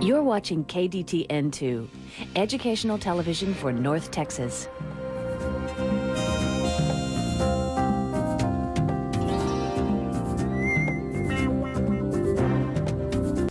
You're watching KDTN2, educational television for North Texas.